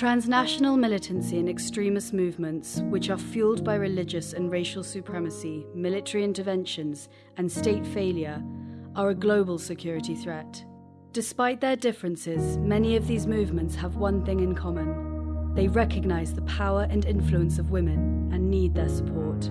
Transnational militancy and extremist movements, which are fueled by religious and racial supremacy, military interventions, and state failure, are a global security threat. Despite their differences, many of these movements have one thing in common. They recognize the power and influence of women and need their support.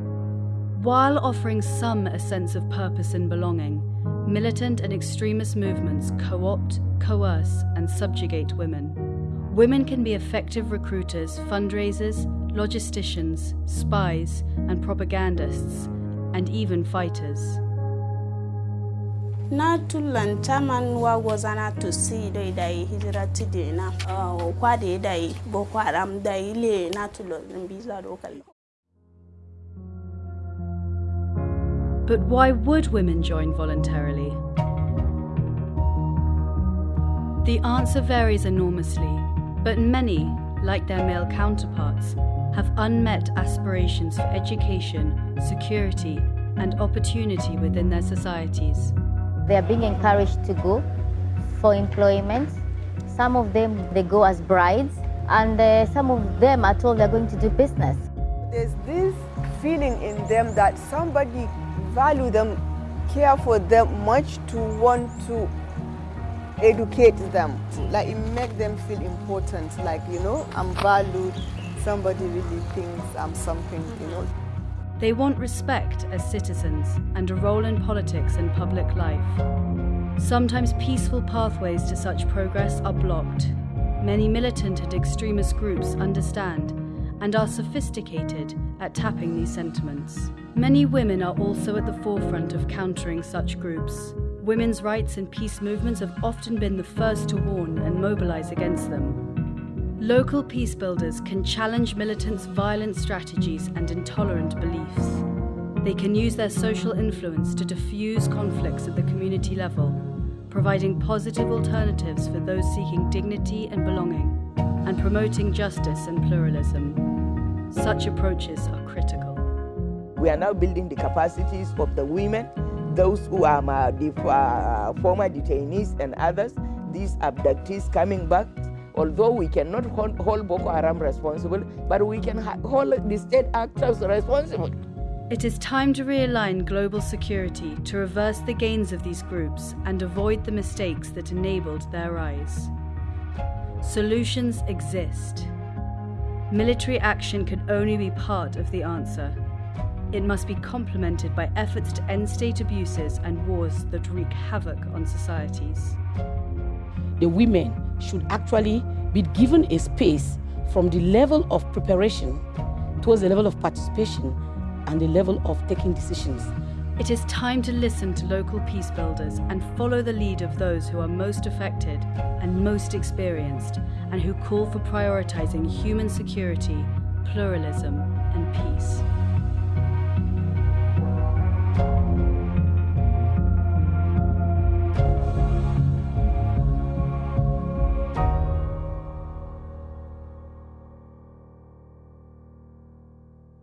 While offering some a sense of purpose and belonging, militant and extremist movements co opt, coerce, and subjugate women. Women can be effective recruiters, fundraisers, logisticians, spies, and propagandists, and even fighters. na tulan taman wa wazana to si dai dai hijira ti de na kwa de dai boko haram dai le na tulan biza lokal But why would women join voluntarily? The answer varies enormously, but many, like their male counterparts, have unmet aspirations for education, security, and opportunity within their societies. They are being encouraged to go for employment. Some of them they go as brides, and uh, some of them are told they're going to do business. There's this feeling in them that somebody value them, care for them much to want to educate them. Like it make them feel important. Like you know, I'm valued. Somebody really thinks I'm something. You know. They want respect as citizens and a role in politics and public life. Sometimes peaceful pathways to such progress are blocked. Many militant and extremist groups understand and are sophisticated at tapping these sentiments. Many women are also at the forefront of countering such groups. Women's rights and peace movements have often been the first to warn and mobilize against them. Local peace builders can challenge militants' violent strategies and intolerant beliefs. They can use their social influence to diffuse conflicts at the community level, providing positive alternatives for those seeking dignity and belonging, and promoting justice and pluralism. Such approaches are critical. We are now building the capacities of the women, those who are the uh, former detainees and others, these abductees coming back although we cannot hold, hold Boko Haram responsible, but we can hold the state actors responsible. It is time to realign global security to reverse the gains of these groups and avoid the mistakes that enabled their rise. Solutions exist. Military action can only be part of the answer. It must be complemented by efforts to end state abuses and wars that wreak havoc on societies. The women should actually be given a space from the level of preparation towards the level of participation and the level of taking decisions. It is time to listen to local peace builders and follow the lead of those who are most affected and most experienced and who call for prioritizing human security, pluralism, and peace.